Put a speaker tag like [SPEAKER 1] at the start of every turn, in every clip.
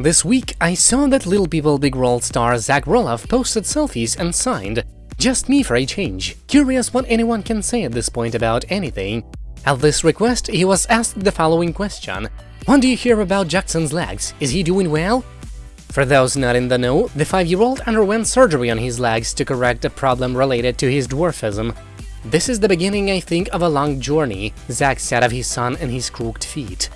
[SPEAKER 1] This week, I saw that Little People Big World star Zach Roloff posted selfies and signed, just me for a change. Curious what anyone can say at this point about anything. At this request, he was asked the following question. What do you hear about Jackson's legs? Is he doing well? For those not in the know, the five-year-old underwent surgery on his legs to correct a problem related to his dwarfism. This is the beginning, I think, of a long journey, Zach said of his son and his crooked feet.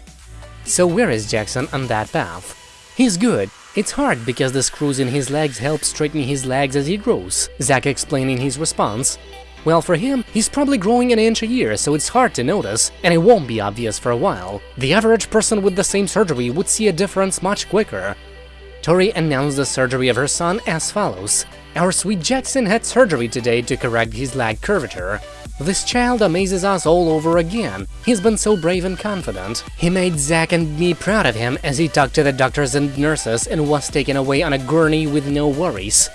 [SPEAKER 1] So where is Jackson on that path? He's good. It's hard because the screws in his legs help straighten his legs as he grows, Zach explained in his response. Well, for him, he's probably growing an inch a year, so it's hard to notice, and it won't be obvious for a while. The average person with the same surgery would see a difference much quicker. Tori announced the surgery of her son as follows. Our sweet Jackson had surgery today to correct his leg curvature. This child amazes us all over again. He's been so brave and confident. He made Zach and me proud of him as he talked to the doctors and nurses and was taken away on a gurney with no worries.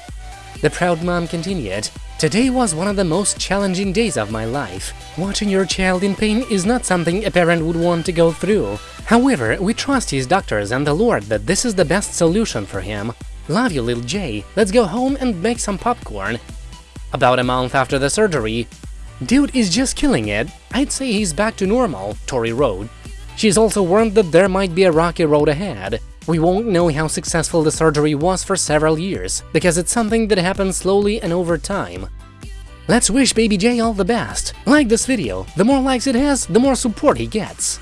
[SPEAKER 1] The proud mom continued, Today was one of the most challenging days of my life. Watching your child in pain is not something a parent would want to go through. However, we trust his doctors and the Lord that this is the best solution for him. Love you, little Jay. Let's go home and make some popcorn. About a month after the surgery, Dude is just killing it. I'd say he's back to normal, Tori wrote. She's also warned that there might be a rocky road ahead. We won't know how successful the surgery was for several years, because it's something that happens slowly and over time. Let's wish Baby J all the best. Like this video, the more likes it has, the more support he gets.